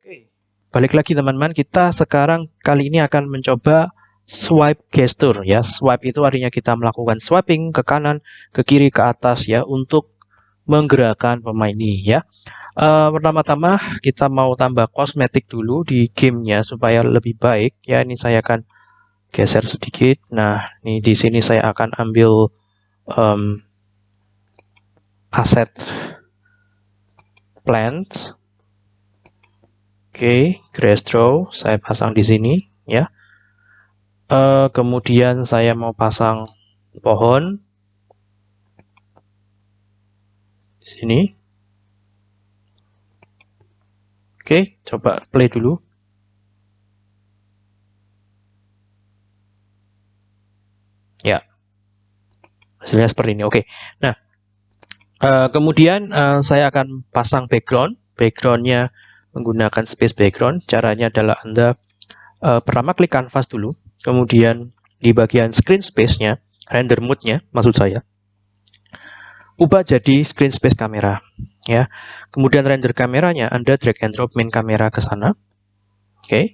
Oke, balik lagi teman-teman. Kita sekarang kali ini akan mencoba swipe gesture ya. Swipe itu artinya kita melakukan swiping ke kanan, ke kiri, ke atas ya untuk menggerakkan pemain ini ya. Uh, pertama-tama kita mau tambah kosmetik dulu di gamenya supaya lebih baik ya. Ini saya akan geser sedikit. Nah, ini di sini saya akan ambil um, aset plant Oke, grass draw saya pasang di sini ya. Uh, kemudian saya mau pasang pohon di sini. Oke, coba play dulu. Ya, hasilnya seperti ini. Oke, nah uh, kemudian uh, saya akan pasang background. Backgroundnya menggunakan space background. Caranya adalah Anda uh, pertama klik canvas dulu, kemudian di bagian screen space-nya, render mode-nya, maksud saya, ubah jadi screen space kamera. ya. Kemudian render kameranya, Anda drag and drop main kamera ke sana. Oke. Okay.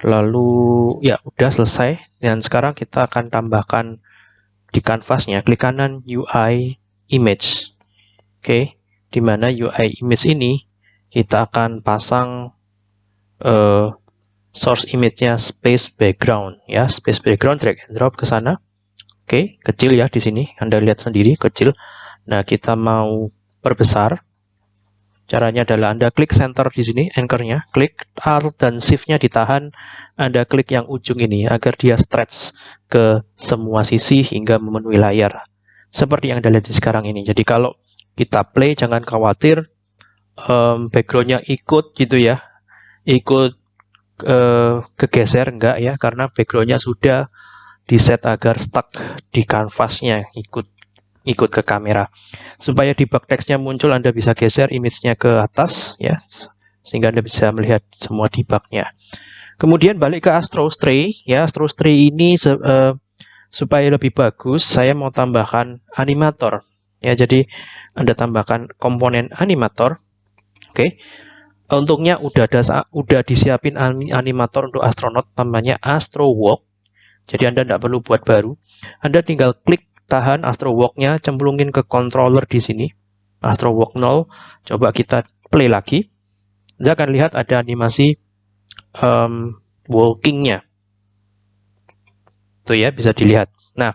Lalu, ya udah selesai. Dan sekarang kita akan tambahkan di kanvasnya, klik kanan UI image. Oke, okay. di mana UI image ini kita akan pasang uh, source image-nya space background ya, space background drag and drop ke sana. Oke, kecil ya di sini. Anda lihat sendiri kecil. Nah, kita mau perbesar. Caranya adalah Anda klik center di sini, anchor-nya, klik Alt dan Shift-nya ditahan, Anda klik yang ujung ini agar dia stretch ke semua sisi hingga memenuhi layar. Seperti yang Anda lihat di sekarang ini. Jadi kalau kita play, jangan khawatir, um, backgroundnya ikut gitu ya. Ikut uh, kegeser enggak ya karena backgroundnya sudah di set agar stuck di kanvasnya ikut ikut ke kamera. Supaya debug textnya muncul anda bisa geser image-nya ke atas ya sehingga anda bisa melihat semua debugnya kemudian balik ke Astro Stray ya Astro Stray ini uh, supaya lebih bagus saya mau tambahkan animator. Ya jadi anda tambahkan komponen animator Oke. Untungnya udah ada udah disiapin animator untuk astronot namanya Astro Walk. Jadi Anda tidak perlu buat baru. Anda tinggal klik tahan Astro Walk-nya, cemplungin ke controller di sini. Astro Walk 0. Coba kita play lagi. Anda akan lihat ada animasi um, walking-nya. Tuh ya, bisa dilihat. Nah,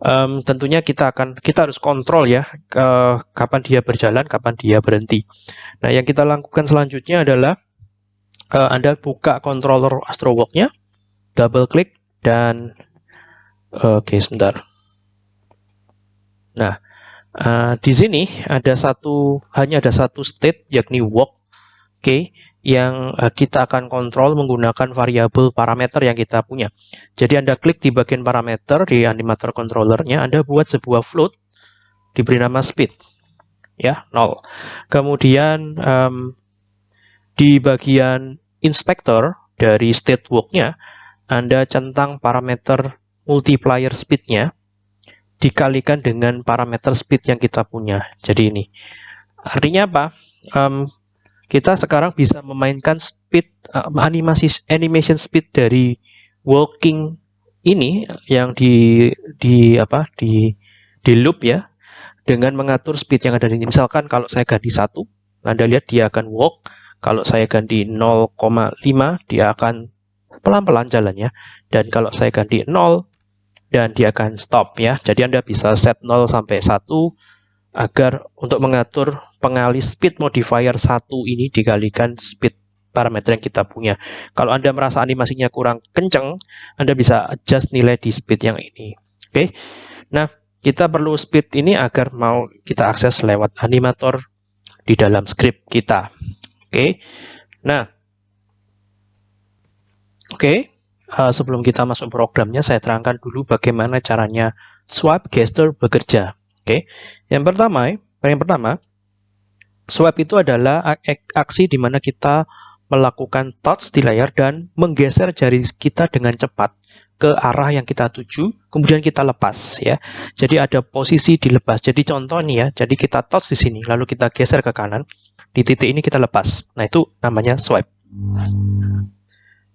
um, tentunya kita akan kita harus kontrol ya ke, kapan dia berjalan, kapan dia berhenti. Nah, yang kita lakukan selanjutnya adalah uh, Anda buka controller AstroWalk-nya, double klik dan oke okay, sebentar. Nah, uh, di sini ada satu hanya ada satu state yakni walk. Oke. Okay yang uh, kita akan kontrol menggunakan variabel parameter yang kita punya. Jadi Anda klik di bagian parameter di animator controllernya, Anda buat sebuah float, diberi nama speed, ya 0. Kemudian um, di bagian inspector dari state walk-nya, Anda centang parameter multiplier speed-nya dikalikan dengan parameter speed yang kita punya. Jadi ini. Artinya apa? Um, kita sekarang bisa memainkan speed uh, animasi animation speed dari walking ini yang di di apa di di loop ya dengan mengatur speed yang ada di. Misalkan kalau saya ganti satu, Anda lihat dia akan walk. Kalau saya ganti 0,5, dia akan pelan-pelan jalannya. Dan kalau saya ganti 0, dan dia akan stop ya. Jadi Anda bisa set 0 sampai 1 agar untuk mengatur pengalih speed modifier satu ini dikalikan speed parameter yang kita punya. Kalau Anda merasa animasinya kurang kenceng, Anda bisa adjust nilai di speed yang ini. Oke. Okay? Nah, kita perlu speed ini agar mau kita akses lewat animator di dalam script kita. Oke. Okay? Nah, oke. Okay. Uh, sebelum kita masuk programnya, saya terangkan dulu bagaimana caranya swipe gesture bekerja. Oke, yang pertama, yang pertama, swipe itu adalah aksi di mana kita melakukan touch di layar dan menggeser jari kita dengan cepat ke arah yang kita tuju, kemudian kita lepas ya. Jadi ada posisi dilepas. Jadi contoh nih ya, jadi kita touch di sini, lalu kita geser ke kanan, di titik ini kita lepas. Nah itu namanya swipe.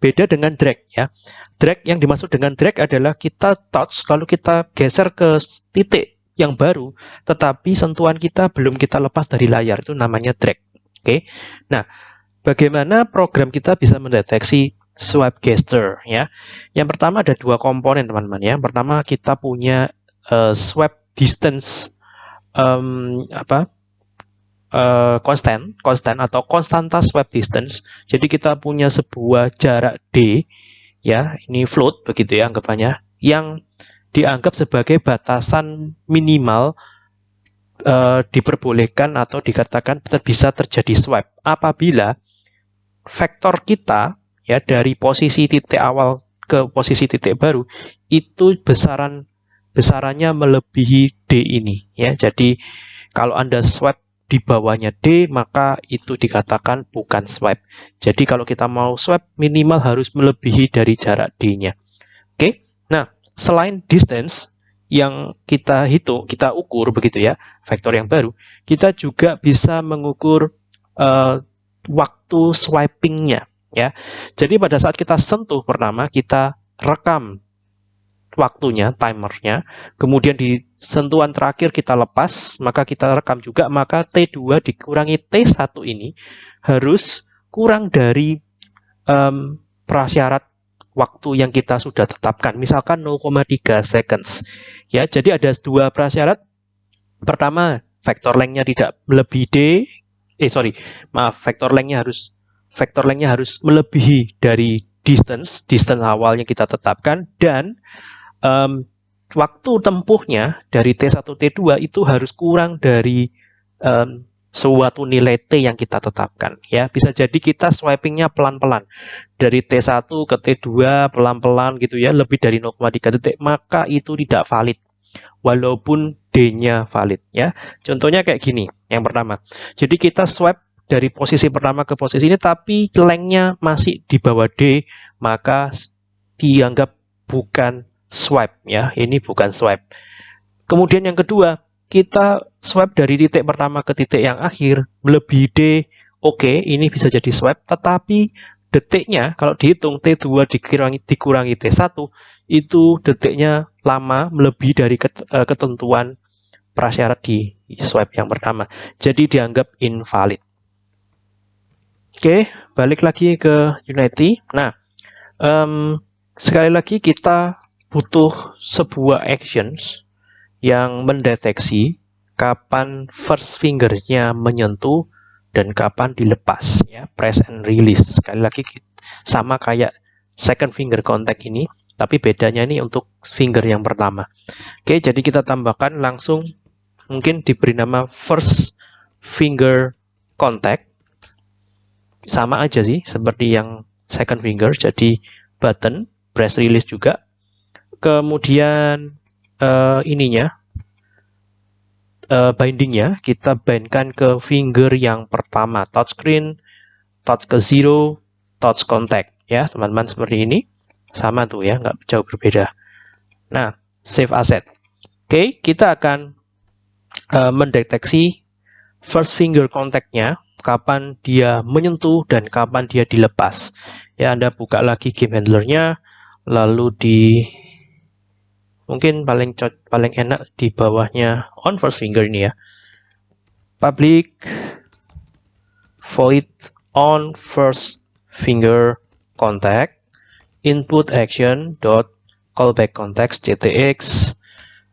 Beda dengan drag ya. Drag yang dimaksud dengan drag adalah kita touch lalu kita geser ke titik yang baru, tetapi sentuhan kita belum kita lepas dari layar itu namanya drag. Oke. Nah, bagaimana program kita bisa mendeteksi swipe gesture ya? Yang pertama ada dua komponen teman-teman ya. Pertama kita punya uh, swipe distance um, apa uh, constant, constant atau konstanta swipe distance. Jadi kita punya sebuah jarak d, ya, ini float begitu ya anggapannya, yang dianggap sebagai batasan minimal uh, diperbolehkan atau dikatakan bisa terjadi swipe apabila vektor kita ya dari posisi titik awal ke posisi titik baru itu besaran besarannya melebihi d ini ya. Jadi kalau Anda swipe di bawahnya D, maka itu dikatakan bukan swipe. Jadi kalau kita mau swipe, minimal harus melebihi dari jarak D-nya. Oke, nah selain distance yang kita hitung, kita ukur begitu ya, vektor yang baru, kita juga bisa mengukur uh, waktu swipingnya. Ya, jadi pada saat kita sentuh pertama, kita rekam waktunya, timernya. Kemudian di sentuhan terakhir kita lepas, maka kita rekam juga, maka T2 dikurangi T1 ini harus kurang dari um, prasyarat waktu yang kita sudah tetapkan. Misalkan 0,3 seconds. Ya, jadi ada dua prasyarat. Pertama, vektor lengthnya tidak melebihi D. Eh, sorry. Maaf, vektor lengthnya harus vektor lengthnya harus melebihi dari distance, distance awal yang kita tetapkan dan um, waktu tempuhnya dari T1 T2 itu harus kurang dari um, suatu nilai T yang kita tetapkan ya. Bisa jadi kita swipingnya pelan-pelan. Dari T1 ke T2 pelan-pelan gitu ya lebih dari 0,3 detik maka itu tidak valid. Walaupun D-nya valid ya. Contohnya kayak gini yang pertama. Jadi kita swipe dari posisi pertama ke posisi ini tapi lengthnya masih di bawah D maka dianggap bukan swipe ya. Ini bukan swipe. Kemudian yang kedua, kita swipe dari titik pertama ke titik yang akhir melebihi D. Oke, okay, ini bisa jadi swipe, tetapi detiknya kalau dihitung T2 dikurangi dikurangi T1 itu detiknya lama melebihi dari eh, ketentuan prasyarat di swipe yang pertama. Jadi dianggap invalid. Oke, balik lagi ke Unity. Nah, um, sekali lagi kita butuh sebuah actions yang mendeteksi kapan first fingernya menyentuh dan kapan dilepas ya. Press and release. Sekali lagi sama kayak second finger contact ini tapi bedanya ini untuk finger yang pertama. Oke jadi kita tambahkan langsung mungkin diberi nama first finger contact. Sama aja sih seperti yang second finger jadi button press release juga. Kemudian uh, ininya uh, bindingnya kita bindkan ke finger yang pertama touchscreen touch ke zero touch contact ya teman-teman seperti ini. Sama tuh ya nggak jauh berbeda. Nah save asset. Oke okay, kita akan uh, mendeteksi first finger contactnya kapan dia menyentuh dan kapan dia dilepas. Ya Anda buka lagi game handlernya lalu di mungkin paling paling enak di bawahnya on first finger ini ya public void on first finger contact input action dot callback context ctx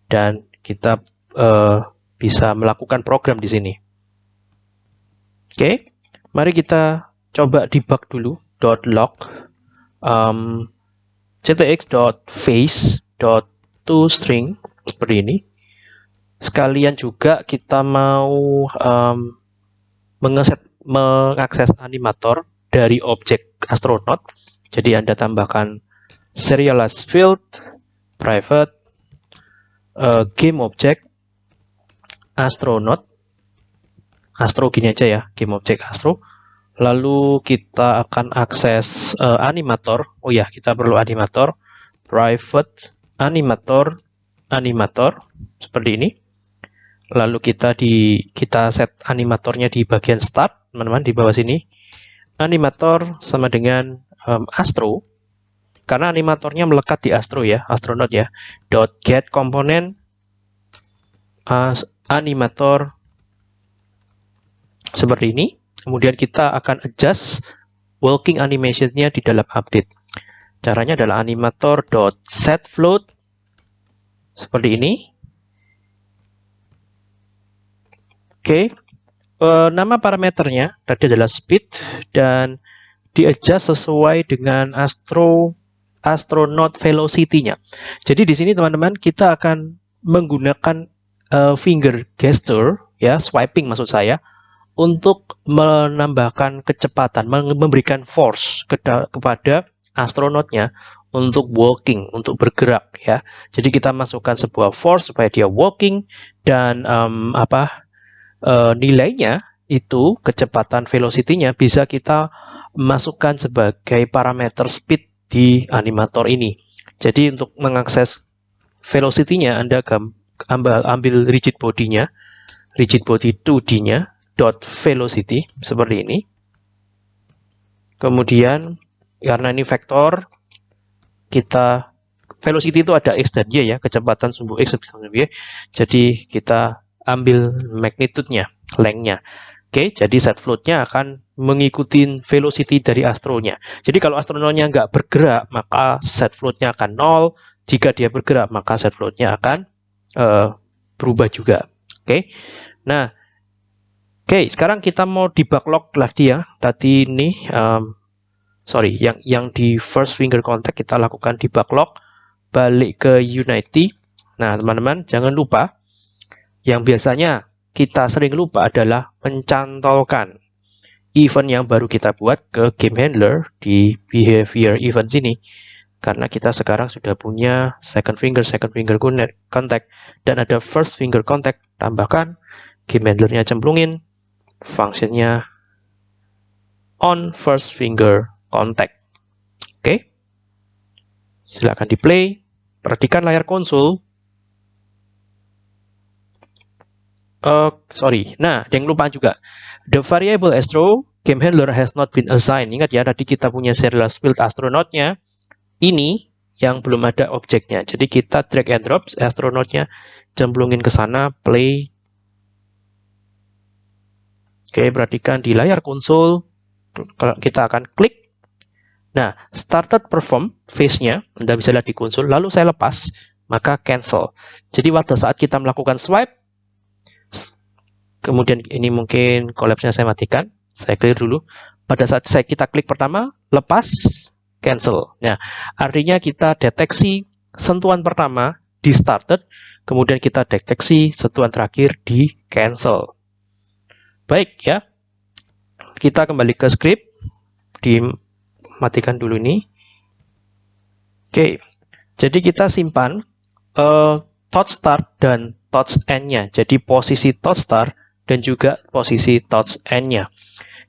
dan kita uh, bisa melakukan program di sini oke okay. mari kita coba debug dulu dot log um, ctx dot face dot to string seperti ini. Sekalian juga kita mau um, mengeset, mengakses animator dari objek astronaut. Jadi Anda tambahkan serialize field, private, uh, game object, astronaut, astro gini aja ya, game object astro. Lalu kita akan akses uh, animator. Oh ya, kita perlu animator, private animator animator seperti ini. Lalu kita di kita set animatornya di bagian start, teman-teman di bawah sini. animator sama dengan um, astro karena animatornya melekat di astro ya astronaut ya dot get komponen animator seperti ini kemudian kita akan adjust working animationnya di dalam update caranya adalah animator set float seperti ini oke okay. uh, nama parameternya tadi adalah speed dan di adjust sesuai dengan astro astronaut velocity-nya. Jadi di sini teman-teman kita akan menggunakan uh, finger gesture ya, swiping maksud saya untuk menambahkan kecepatan, memberikan force kepada astronotnya untuk walking, untuk bergerak ya. Jadi kita masukkan sebuah force supaya dia walking dan um, apa uh, nilainya itu kecepatan velocity-nya bisa kita masukkan sebagai parameter speed di animator ini. Jadi untuk mengakses velocity-nya Anda ambil, ambil rigid body-nya, rigid body 2D-nya, dot velocity seperti ini. Kemudian karena ini vektor, kita velocity itu ada x dan y ya, kecepatan sumbu x sumbu y. Jadi kita ambil magnitude-nya, length-nya. Oke, jadi set float-nya akan mengikuti velocity dari astronya. Jadi kalau astronotnya nggak bergerak, maka set float-nya akan nol. Jika dia bergerak, maka set float-nya akan uh, berubah juga. Oke, nah, oke, sekarang kita mau di backlog lagi ya. Tadi ini, um, sorry, yang yang di first finger contact kita lakukan di backlog, balik ke Unity. Nah, teman-teman, jangan lupa yang biasanya kita sering lupa adalah mencantolkan event yang baru kita buat ke game handler di behavior event sini. Karena kita sekarang sudah punya second finger, second finger contact, dan ada first finger contact, tambahkan game handlernya cemplungin, fungsinya on first finger contact. Oke, silakan di play, perhatikan layar konsol, Uh, sorry. Nah, yang lupa juga. The variable astro game handler has not been assigned. Ingat ya, tadi kita punya serial field astronautnya. Ini yang belum ada objeknya. Jadi kita drag and drop astronautnya, cemplungin ke sana, play. Oke, perhatikan di layar konsol, kita akan klik. Nah, started perform face-nya, Anda bisa lihat di konsol, lalu saya lepas, maka cancel. Jadi pada saat kita melakukan swipe, Kemudian ini mungkin collapse-nya saya matikan. Saya clear dulu. Pada saat saya kita klik pertama, lepas, cancel. Nah, artinya kita deteksi sentuhan pertama di started, kemudian kita deteksi sentuhan terakhir di cancel. Baik ya. Kita kembali ke script. Dimatikan dulu ini. Oke. Jadi kita simpan uh, touch start dan touch end-nya. Jadi posisi touch start dan juga posisi touch end-nya.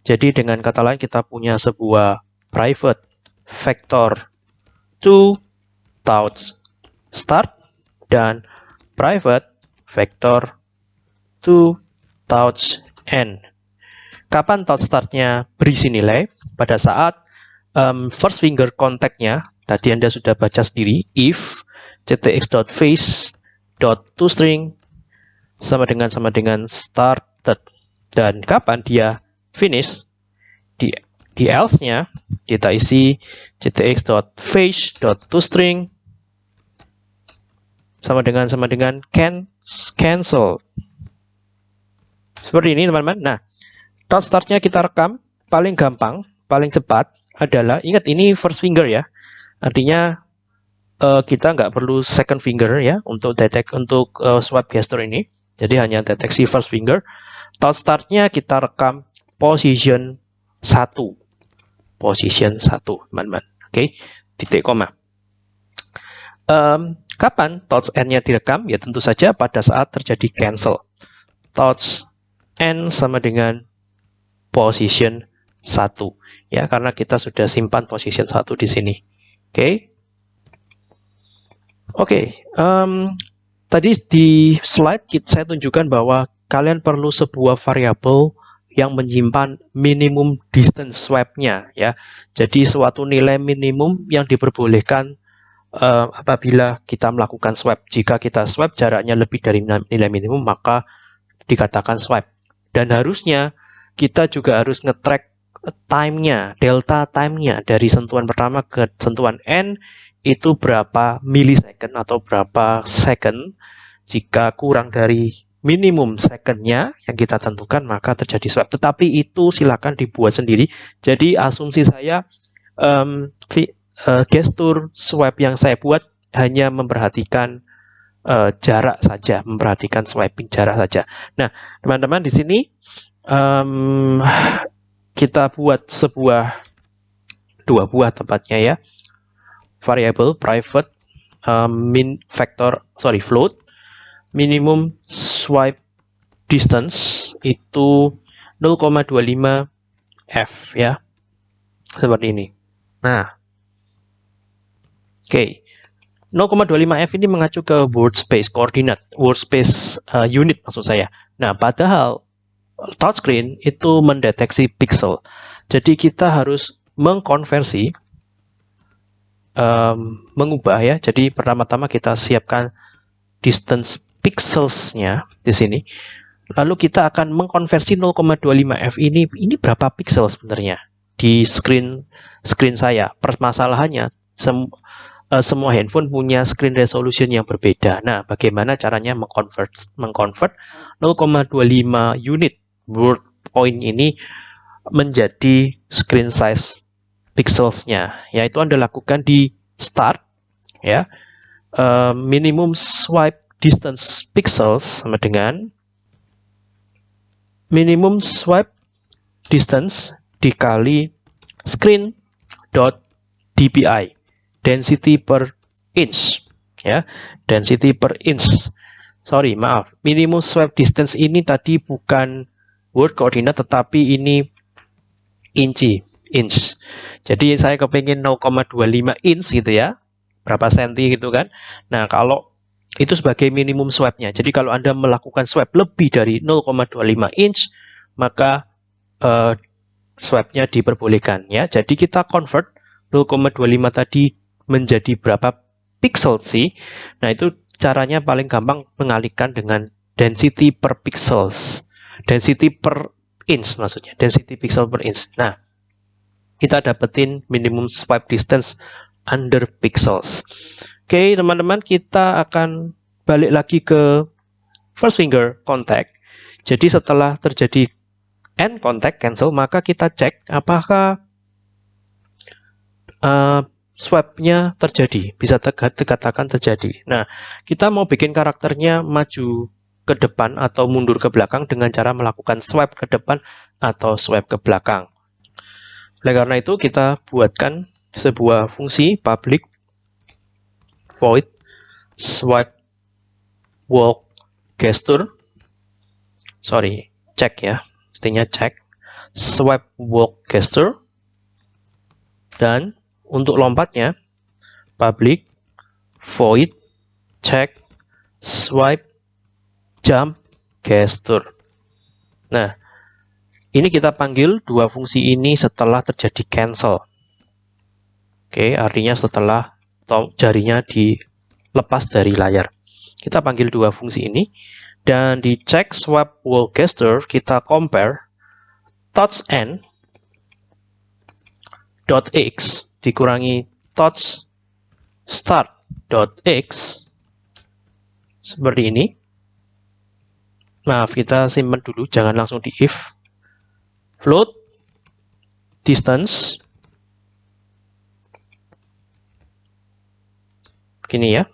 Jadi dengan kata lain kita punya sebuah private vector to touch start dan private vector to touch end. Kapan touch startnya berisi nilai? Pada saat um, first finger contact-nya, tadi Anda sudah baca sendiri, if ctx.face.toString sama dengan sama dengan started. Dan kapan dia finish? Di di else-nya kita isi ctx.face.toString sama dengan sama dengan can cancel. Seperti ini teman-teman. Nah dot start-nya kita rekam paling gampang paling cepat adalah ingat ini first finger ya artinya uh, kita nggak perlu second finger ya untuk detect untuk uh, swipe gesture ini jadi hanya deteksi first finger. Touch startnya kita rekam position 1. Position 1, teman-teman. Oke, okay? titik koma. Um, kapan touch end-nya direkam? Ya tentu saja pada saat terjadi cancel. Touch end sama dengan position 1. Ya, karena kita sudah simpan position 1 di sini. Oke. Okay? Oke, okay, um, Tadi di slide saya tunjukkan bahwa kalian perlu sebuah variabel yang menyimpan minimum distance swipe-nya ya. Jadi suatu nilai minimum yang diperbolehkan uh, apabila kita melakukan swipe. Jika kita swipe jaraknya lebih dari nilai minimum maka dikatakan swipe. Dan harusnya kita juga harus nge-track time-nya, delta time-nya dari sentuhan pertama ke sentuhan N itu berapa millisecond atau berapa second. Jika kurang dari minimum secondnya yang kita tentukan maka terjadi swipe. Tetapi itu silakan dibuat sendiri. Jadi asumsi saya um, uh, gestur swipe yang saya buat hanya memperhatikan uh, jarak saja, memperhatikan swiping jarak saja. Nah, teman-teman di sini um, kita buat sebuah dua buah tempatnya ya. Variable private um, min factor sorry float. Minimum swipe distance itu 0,25 f ya. Seperti ini. Nah. Oke. okay. 0,25 f ini mengacu ke word space koordinat word space uh, unit maksud saya. Nah padahal touchscreen itu mendeteksi pixel jadi kita harus mengkonversi um, mengubah ya jadi pertama-tama kita siapkan distance pixelsnya di sini. Lalu kita akan mengkonversi 0,25f ini ini berapa pixel sebenarnya di screen screen saya. Permasalahannya sem, uh, semua handphone punya screen resolution yang berbeda. Nah, bagaimana caranya mengconvert mengconvert 0,25 unit word point ini menjadi screen size pixelsnya? Yaitu Anda lakukan di start ya. Uh, minimum swipe distance pixels sama dengan minimum swipe distance dikali screen dot dpi density per inch ya density per inch sorry maaf minimum swipe distance ini tadi bukan word koordinat tetapi ini inci inch jadi saya kepingin 0,25 inch gitu ya berapa senti gitu kan nah kalau itu sebagai minimum swipe-nya. Jadi kalau Anda melakukan swipe lebih dari 0,25 inch, maka uh, swipe-nya diperbolehkan ya. Jadi kita convert 0,25 tadi menjadi berapa pixel sih? Nah, itu caranya paling gampang mengalihkan dengan density per pixels. Density per inch maksudnya, density pixel per inch. Nah, kita dapetin minimum swipe distance under pixels. Oke, teman-teman, kita akan balik lagi ke first finger contact. Jadi setelah terjadi end contact cancel, maka kita cek apakah uh, swap-nya terjadi, bisa dikatakan terjadi. Nah, kita mau bikin karakternya maju ke depan atau mundur ke belakang dengan cara melakukan swipe ke depan atau swipe ke belakang. Oleh karena itu, kita buatkan sebuah fungsi public void swipe walk gesture. Sorry cek ya. Mestinya cek swipe walk gesture. Dan untuk lompatnya public void check swipe jump gesture nah ini kita panggil dua fungsi ini setelah terjadi cancel oke artinya setelah jarinya dilepas dari layar. Kita panggil dua fungsi ini dan di check swap wall gesture kita compare touch n dot x dikurangi touch start dot x seperti ini. Maaf, kita simpan dulu, jangan langsung di if. Float distance Gini ya.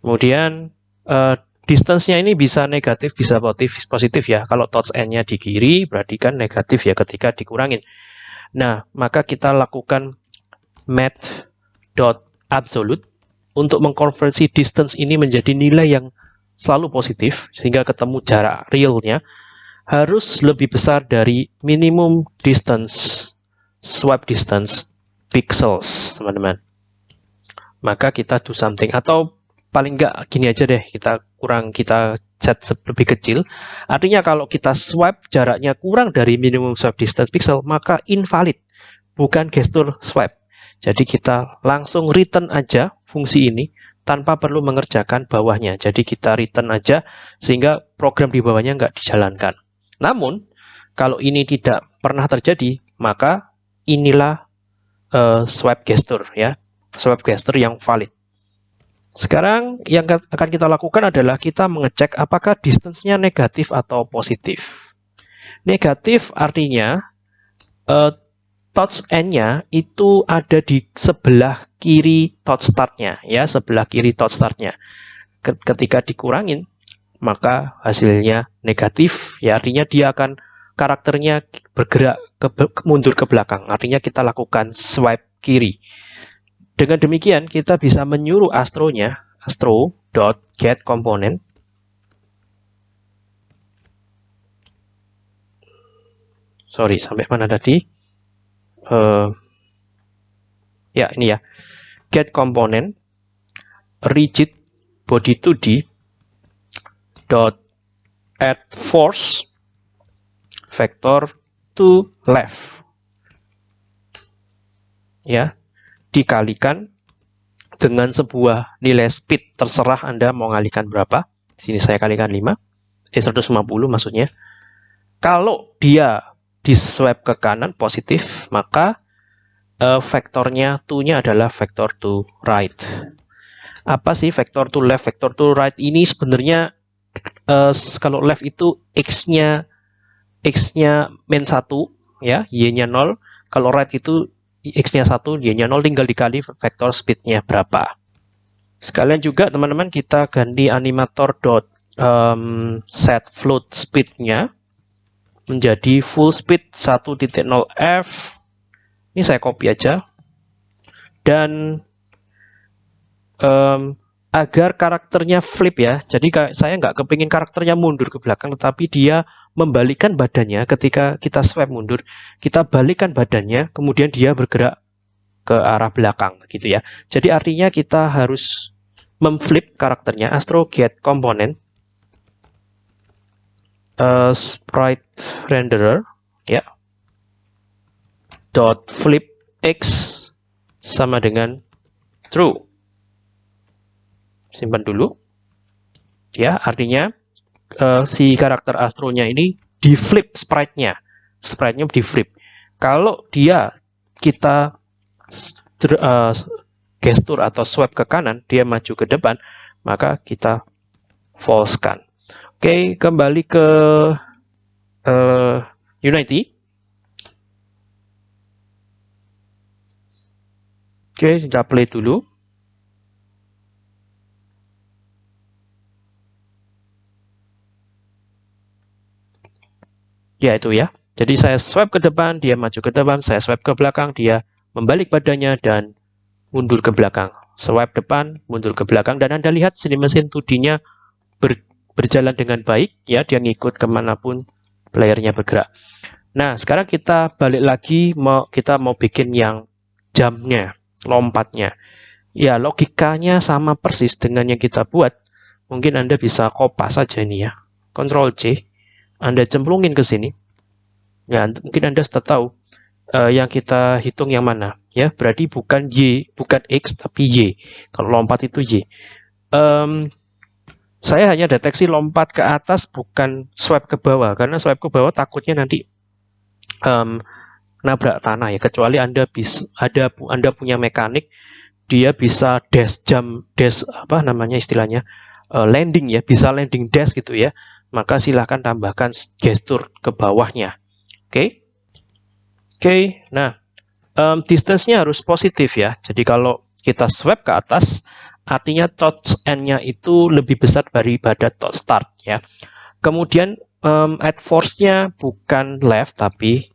Kemudian uh, distance-nya ini bisa negatif, bisa positif, positif ya. Kalau touch n-nya di kiri, berarti kan negatif ya ketika dikurangin. Nah, maka kita lakukan absolute untuk mengkonversi distance ini menjadi nilai yang selalu positif, sehingga ketemu jarak realnya harus lebih besar dari minimum distance, swipe distance, pixels, teman-teman maka kita do something atau paling enggak gini aja deh, kita kurang kita set lebih kecil. Artinya kalau kita swipe jaraknya kurang dari minimum swipe distance pixel, maka invalid, bukan gestur swipe. Jadi kita langsung return aja fungsi ini tanpa perlu mengerjakan bawahnya. Jadi kita return aja sehingga program di bawahnya nggak dijalankan. Namun, kalau ini tidak pernah terjadi, maka inilah uh, swipe gesture ya, swipe gesture yang valid. Sekarang yang akan kita lakukan adalah kita mengecek apakah distance-nya negatif atau positif. Negatif artinya uh, touch end-nya itu ada di sebelah kiri touch start-nya ya, sebelah kiri touch start-nya. Ketika dikurangin, maka hasilnya negatif, ya artinya dia akan karakternya bergerak ke, mundur ke belakang. Artinya kita lakukan swipe kiri. Dengan demikian kita bisa menyuruh astronya component sorry sampai mana tadi uh, ya ini ya get component rigid body 2d dot add force vector to left ya dikalikan dengan sebuah nilai speed terserah Anda mau ngalikan berapa. Sini saya kalikan 5. Eh 150 maksudnya. Kalau dia di swipe ke kanan positif, maka uh, vektornya to-nya adalah vektor to right. Apa sih vektor to left, vektor to right ini sebenarnya uh, kalau left itu x-nya x-nya min 1 ya, y-nya 0. Kalau right itu x-nya 1, y-nya 0, tinggal dikali vektor speed-nya berapa. Sekalian juga teman-teman kita ganti animator dot um, set float speed-nya menjadi full speed 1.0f. Ini saya copy aja. Dan um, agar karakternya flip ya. Jadi saya nggak kepingin karakternya mundur ke belakang, tetapi dia membalikkan badannya ketika kita swipe mundur, kita balikkan badannya, kemudian dia bergerak ke arah belakang gitu ya. Jadi artinya kita harus memflip karakternya astro get component uh, sprite renderer ya dot flip x sama dengan true simpan dulu ya artinya uh, si karakter astronya ini di flip sprite-nya. Sprite-nya di flip. Kalau dia kita uh, gestur atau swipe ke kanan, dia maju ke depan, maka kita false-kan. Oke, kembali ke uh, Unity. Oke, kita play dulu. Ya itu ya. Jadi saya swipe ke depan, dia maju ke depan, saya swipe ke belakang, dia membalik badannya dan mundur ke belakang. Swipe depan, mundur ke belakang, dan Anda lihat sini mesin 2D-nya ber, berjalan dengan baik, ya dia ngikut ke mana pun playernya bergerak. Nah, sekarang kita balik lagi, mau kita mau bikin yang jamnya, lompatnya. Ya, logikanya sama persis dengan yang kita buat. Mungkin Anda bisa kopas saja ini ya. Ctrl C anda cemplungin ke sini, ya mungkin Anda sudah tahu uh, yang kita hitung yang mana. Ya, berarti bukan Y, bukan X, tapi Y. Kalau lompat itu Y. Um, saya hanya deteksi lompat ke atas, bukan swipe ke bawah. Karena swipe ke bawah takutnya nanti um, nabrak tanah ya. Kecuali Anda bisa ada Anda punya mekanik, dia bisa dash jump, dash apa namanya istilahnya uh, landing ya, bisa landing dash gitu ya maka silahkan tambahkan gestur ke bawahnya. Oke, okay? oke. Okay, nah, um, distance-nya harus positif ya. Jadi kalau kita swipe ke atas, artinya touch end-nya itu lebih besar daripada touch start ya. Kemudian um, add force-nya bukan left tapi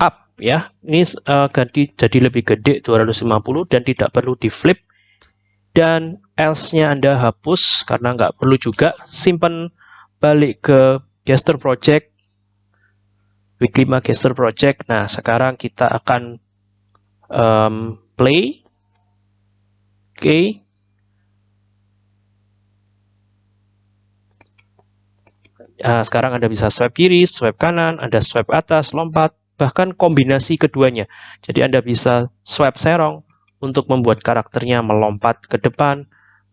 up ya. Ini uh, ganti jadi lebih gede 250 dan tidak perlu di flip. Dan else-nya Anda hapus karena nggak perlu juga. Simpan balik ke gesture project week 5 gesture project nah sekarang kita akan um, play okay. Nah, sekarang Anda bisa swipe kiri, swipe kanan, Anda swipe atas, lompat, bahkan kombinasi keduanya. Jadi Anda bisa swipe serong untuk membuat karakternya melompat ke depan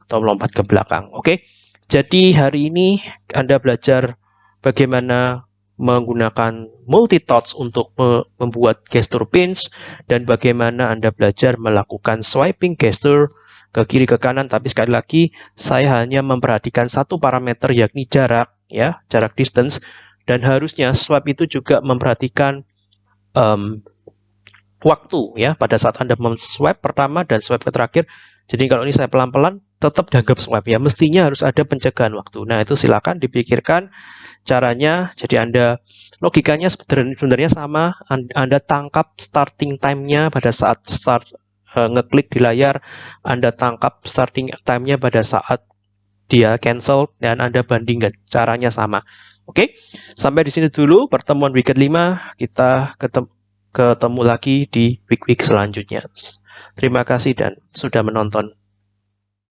atau melompat ke belakang. Oke, jadi hari ini Anda belajar bagaimana menggunakan multi-touch untuk membuat gesture pinch dan bagaimana Anda belajar melakukan swiping gesture ke kiri ke kanan tapi sekali lagi saya hanya memperhatikan satu parameter yakni jarak ya jarak distance. Dan harusnya swipe itu juga memperhatikan um, waktu ya pada saat anda swipe pertama dan swipe terakhir. Jadi kalau ini saya pelan-pelan tetap dianggap swipe ya. Mestinya harus ada pencegahan waktu. Nah itu silakan dipikirkan caranya. Jadi anda logikanya sebenarnya sama. Anda tangkap starting time-nya pada saat start uh, ngeklik di layar, Anda tangkap starting time-nya pada saat dia cancel dan Anda bandingkan. Caranya sama. Oke, sampai di sini dulu pertemuan week 5. Kita ketemu, ketemu lagi di week-week selanjutnya. Terima kasih dan sudah menonton.